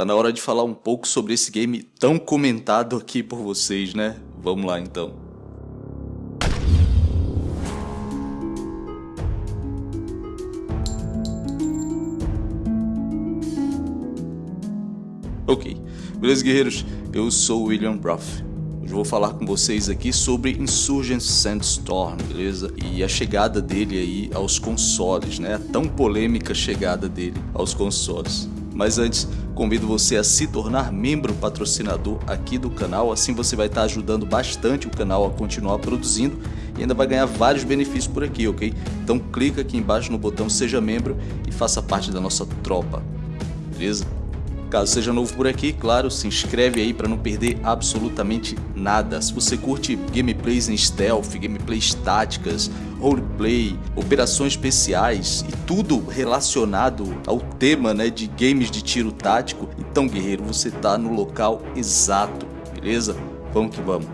Tá na hora de falar um pouco sobre esse game tão comentado aqui por vocês, né? Vamos lá então. Ok, beleza guerreiros? Eu sou William Ruff. Hoje vou falar com vocês aqui sobre Insurgent Sandstorm, beleza? E a chegada dele aí aos consoles, né? A tão polêmica chegada dele aos consoles. Mas antes, convido você a se tornar membro patrocinador aqui do canal, assim você vai estar ajudando bastante o canal a continuar produzindo e ainda vai ganhar vários benefícios por aqui, ok? Então clica aqui embaixo no botão seja membro e faça parte da nossa tropa, beleza? Caso seja novo por aqui, claro, se inscreve aí para não perder absolutamente nada. Se você curte gameplays em stealth, gameplays táticas, roleplay, operações especiais e tudo relacionado ao tema né, de games de tiro tático, então guerreiro, você está no local exato, beleza? Vamos que vamos.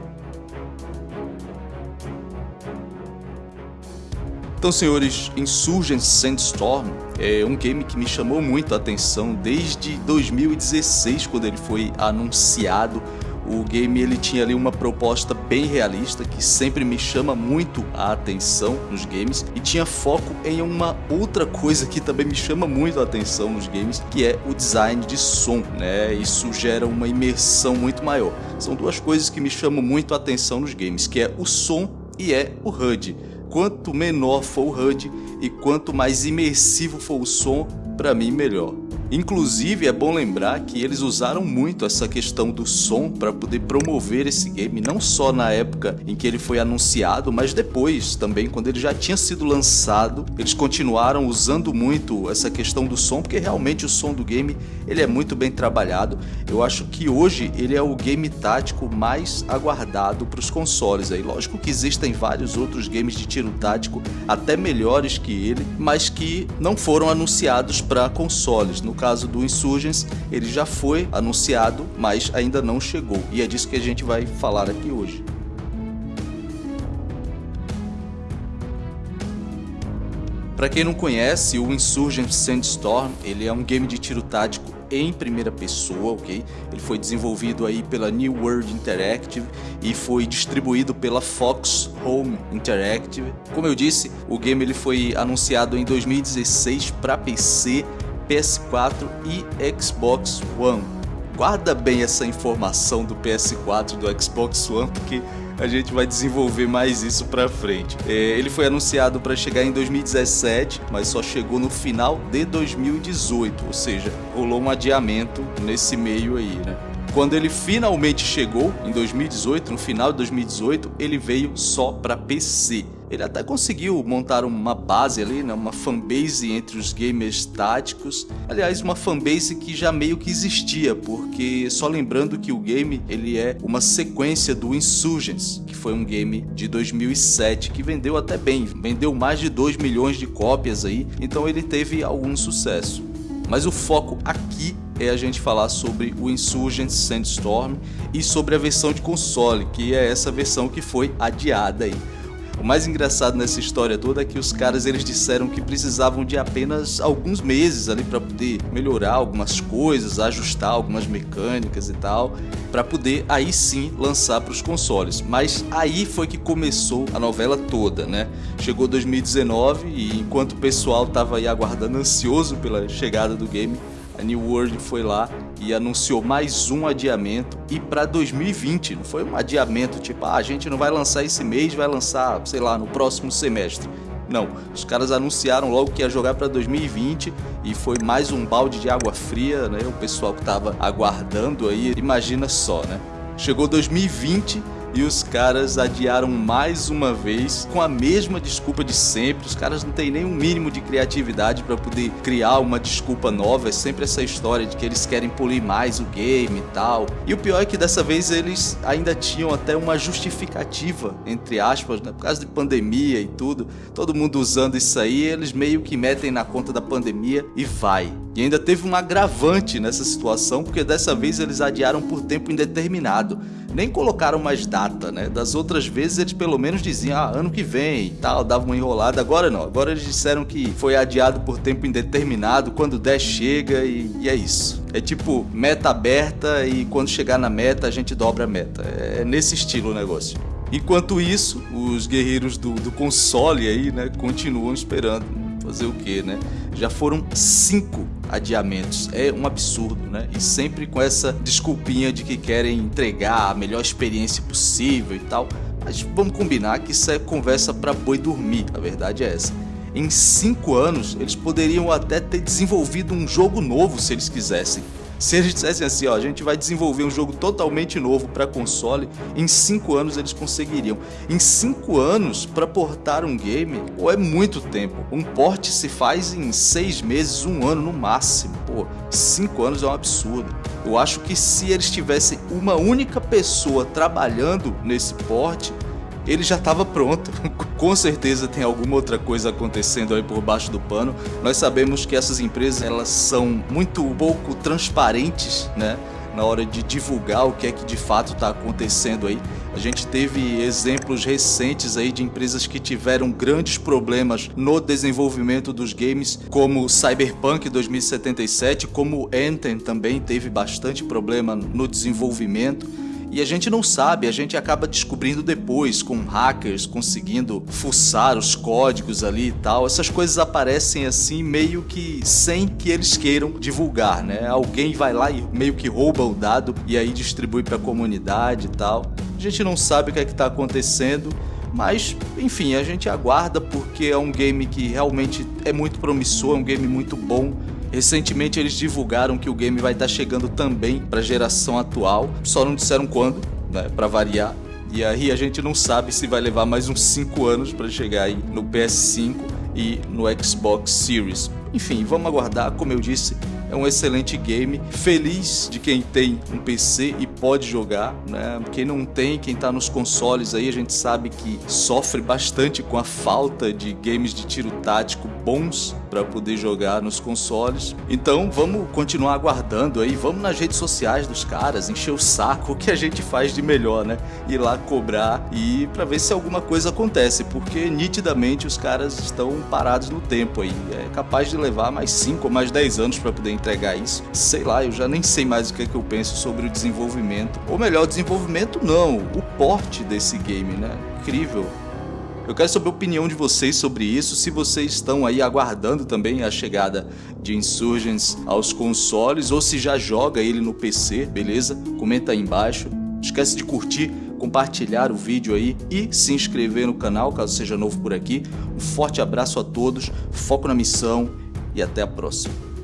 Então, senhores, Insurgent Sandstorm é um game que me chamou muito a atenção desde 2016, quando ele foi anunciado. O game ele tinha ali uma proposta bem realista que sempre me chama muito a atenção nos games e tinha foco em uma outra coisa que também me chama muito a atenção nos games, que é o design de som, né? Isso gera uma imersão muito maior. São duas coisas que me chamam muito a atenção nos games, que é o som e é o HUD quanto menor for o HUD e quanto mais imersivo for o som, para mim melhor. Inclusive é bom lembrar que eles usaram muito essa questão do som para poder promover esse game, não só na época em que ele foi anunciado, mas depois também, quando ele já tinha sido lançado, eles continuaram usando muito essa questão do som, porque realmente o som do game ele é muito bem trabalhado. Eu acho que hoje ele é o game tático mais aguardado para os consoles. Aí, lógico que existem vários outros games de tiro tático até melhores que ele, mas que não foram anunciados para consoles. No caso do Insurgents, ele já foi anunciado, mas ainda não chegou. E é disso que a gente vai falar aqui hoje. Para quem não conhece, o Insurgent Sandstorm, ele é um game de tiro tático em primeira pessoa, ok? Ele foi desenvolvido aí pela New World Interactive e foi distribuído pela Fox Home Interactive. Como eu disse, o game ele foi anunciado em 2016 para PC PS4 e Xbox One. Guarda bem essa informação do PS4 e do Xbox One, porque a gente vai desenvolver mais isso pra frente. É, ele foi anunciado para chegar em 2017, mas só chegou no final de 2018, ou seja, rolou um adiamento nesse meio aí, né? Quando ele finalmente chegou, em 2018, no final de 2018, ele veio só para PC. Ele até conseguiu montar uma base ali, né, uma fanbase entre os gamers táticos. Aliás, uma fanbase que já meio que existia, porque só lembrando que o game ele é uma sequência do Insurgents, que foi um game de 2007 que vendeu até bem, vendeu mais de 2 milhões de cópias aí, então ele teve algum sucesso. Mas o foco aqui é a gente falar sobre o Insurgent Sandstorm e sobre a versão de console, que é essa versão que foi adiada aí. O mais engraçado nessa história toda é que os caras eles disseram que precisavam de apenas alguns meses ali para poder melhorar algumas coisas, ajustar algumas mecânicas e tal, para poder aí sim lançar para os consoles. Mas aí foi que começou a novela toda, né? Chegou 2019 e enquanto o pessoal tava aí aguardando ansioso pela chegada do game, a New World foi lá e anunciou mais um adiamento e para 2020, não foi um adiamento tipo, ah, a gente não vai lançar esse mês, vai lançar, sei lá, no próximo semestre. Não, os caras anunciaram logo que ia jogar para 2020 e foi mais um balde de água fria, né? O pessoal que tava aguardando aí, imagina só, né? Chegou 2020 e os caras adiaram mais uma vez com a mesma desculpa de sempre. Os caras não têm nem um mínimo de criatividade para poder criar uma desculpa nova. É sempre essa história de que eles querem polir mais o game e tal. E o pior é que dessa vez eles ainda tinham até uma justificativa, entre aspas, né? por causa de pandemia e tudo. Todo mundo usando isso aí, eles meio que metem na conta da pandemia e vai. E ainda teve um agravante nessa situação, porque dessa vez eles adiaram por tempo indeterminado. Nem colocaram mais data, né? Das outras vezes eles pelo menos diziam, ah, ano que vem e tal, davam uma enrolada. Agora não, agora eles disseram que foi adiado por tempo indeterminado, quando der chega e, e é isso. É tipo meta aberta e quando chegar na meta a gente dobra a meta. É nesse estilo o negócio. Enquanto isso, os guerreiros do, do console aí, né, continuam esperando. Fazer o que, né? Já foram cinco adiamentos. É um absurdo, né? E sempre com essa desculpinha de que querem entregar a melhor experiência possível e tal. Mas vamos combinar que isso é conversa para boi dormir, a verdade é essa. Em cinco anos, eles poderiam até ter desenvolvido um jogo novo se eles quisessem. Se eles dissessem assim, ó, a gente vai desenvolver um jogo totalmente novo para console, em 5 anos eles conseguiriam. Em 5 anos, para portar um game, pô, é muito tempo. Um port se faz em 6 meses, um ano no máximo. Pô, 5 anos é um absurdo. Eu acho que se eles tivessem uma única pessoa trabalhando nesse port, ele já estava pronto. Com certeza tem alguma outra coisa acontecendo aí por baixo do pano. Nós sabemos que essas empresas elas são muito pouco transparentes, né? Na hora de divulgar o que é que de fato está acontecendo aí. A gente teve exemplos recentes aí de empresas que tiveram grandes problemas no desenvolvimento dos games, como Cyberpunk 2077, como Anthem também teve bastante problema no desenvolvimento e a gente não sabe, a gente acaba descobrindo depois com hackers conseguindo fuçar os códigos ali e tal. Essas coisas aparecem assim meio que sem que eles queiram divulgar, né? Alguém vai lá e meio que rouba o dado e aí distribui para a comunidade e tal. A gente não sabe o que é que está acontecendo. Mas, enfim, a gente aguarda porque é um game que realmente é muito promissor, é um game muito bom Recentemente eles divulgaram que o game vai estar chegando também para a geração atual, só não disseram quando, né, para variar. E aí a gente não sabe se vai levar mais uns 5 anos para chegar aí no PS5 e no Xbox Series. Enfim, vamos aguardar, como eu disse, é um excelente game. Feliz de quem tem um PC e pode jogar, né? Quem não tem, quem tá nos consoles aí, a gente sabe que sofre bastante com a falta de games de tiro tático bons para poder jogar nos consoles. Então vamos continuar aguardando aí, vamos nas redes sociais dos caras, encher o saco, o que a gente faz de melhor, né? Ir lá cobrar e para ver se alguma coisa acontece, porque nitidamente os caras estão parados no tempo aí. É capaz de levar mais 5 ou mais 10 anos para poder entregar isso. Sei lá, eu já nem sei mais o que, é que eu penso sobre o desenvolvimento. Ou melhor, desenvolvimento não, o porte desse game, né? Incrível. Eu quero saber a opinião de vocês sobre isso, se vocês estão aí aguardando também a chegada de Insurgents aos consoles ou se já joga ele no PC, beleza? Comenta aí embaixo. Esquece de curtir, compartilhar o vídeo aí e se inscrever no canal caso seja novo por aqui. Um forte abraço a todos, foco na missão e até a próxima.